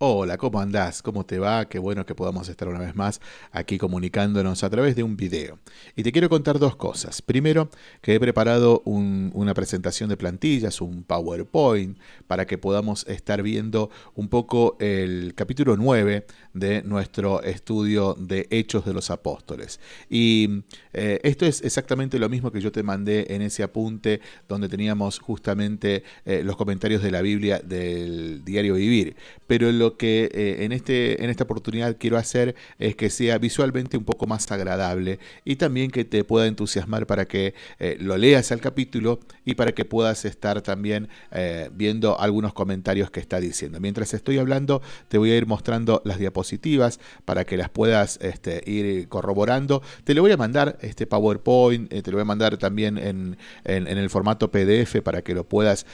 Hola, ¿cómo andás? ¿Cómo te va? Qué bueno que podamos estar una vez más aquí comunicándonos a través de un video. Y te quiero contar dos cosas. Primero, que he preparado una presentación de plantillas, un PowerPoint, para que podamos estar viendo un poco el capítulo 9 de nuestro estudio de Hechos de los Apóstoles. Y eh, esto es exactamente lo mismo que yo te mandé en ese apunte donde teníamos justamente eh, los comentarios de la Biblia del diario Vivir. Pero lo que eh, en, este, en esta oportunidad quiero hacer es que sea visualmente un poco más agradable y también que te pueda entusiasmar para que eh, lo leas al capítulo y para que puedas estar también eh, viendo algunos comentarios que está diciendo. Mientras estoy hablando, te voy a ir mostrando las diapositivas para que las puedas este, ir corroborando. Te lo voy a mandar este PowerPoint, te lo voy a mandar también en, en, en, el formato PDF para que lo puedas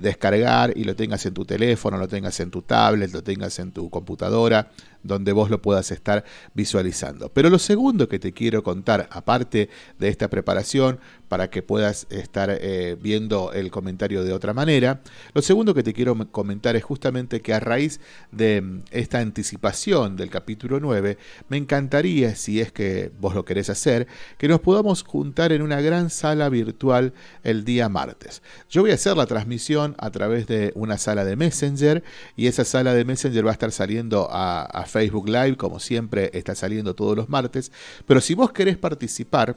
descargar y lo tengas en tu teléfono, lo tengas en tu tablet, lo tengas en tu computadora, donde vos lo puedas estar visualizando. Pero lo segundo que te quiero contar, aparte de esta preparación, para que puedas estar eh, viendo el comentario de otra manera, lo segundo que te quiero comentar es justamente que a raíz de mm, esta anticipación del capítulo 9, me encantaría, si es que vos lo querés hacer, que nos podamos juntar en una gran sala virtual el día martes. Yo voy a hacer la transmisión a través de una sala de Messenger y esa sala de Messenger va a estar saliendo a, a Facebook Live, como siempre está saliendo todos los martes. Pero si vos querés participar,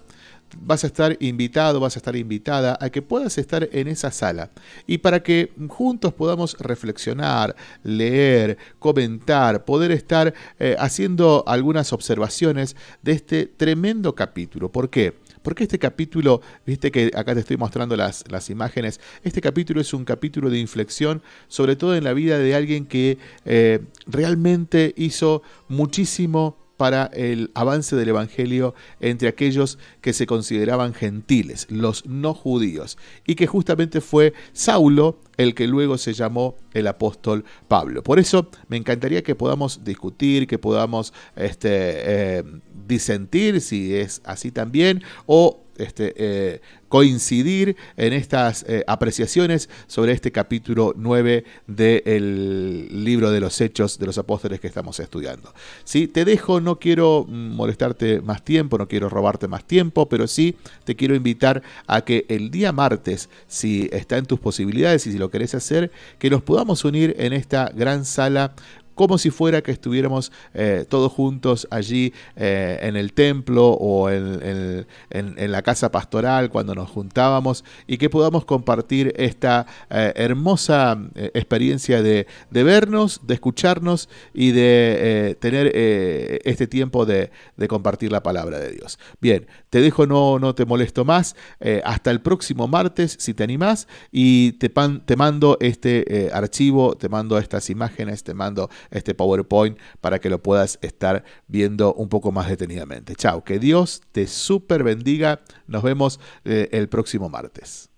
vas a estar invitado, vas a estar invitada a que puedas estar en esa sala y para que juntos podamos reflexionar, leer, comentar, poder estar eh, haciendo algunas observaciones de este tremendo capítulo. ¿Por qué? Porque este capítulo, viste que acá te estoy mostrando las, las imágenes, este capítulo es un capítulo de inflexión, sobre todo en la vida de alguien que eh, realmente hizo muchísimo para el avance del Evangelio entre aquellos que se consideraban gentiles, los no judíos, y que justamente fue Saulo el que luego se llamó el apóstol Pablo. Por eso me encantaría que podamos discutir, que podamos este, eh, disentir si es así también, o este, eh, coincidir en estas eh, apreciaciones sobre este capítulo 9 del libro de los Hechos de los Apóstoles que estamos estudiando. ¿Sí? Te dejo, no quiero molestarte más tiempo, no quiero robarte más tiempo, pero sí te quiero invitar a que el día martes, si está en tus posibilidades y si lo querés hacer, que nos podamos unir en esta gran sala como si fuera que estuviéramos eh, todos juntos allí eh, en el templo o en, la casa pastoral cuando nos juntábamos y que podamos compartir esta eh, hermosa experiencia de, vernos, de escucharnos y de tener este tiempo de, compartir la palabra de Dios. Bien, te dejo, no, no te molesto más. hasta el próximo martes, si te animás, y te, te mando este archivo, te mando estas imágenes, te mando este PowerPoint para que lo puedas estar viendo un poco más detenidamente. Chao, que Dios te super bendiga. Nos vemos eh, el próximo martes.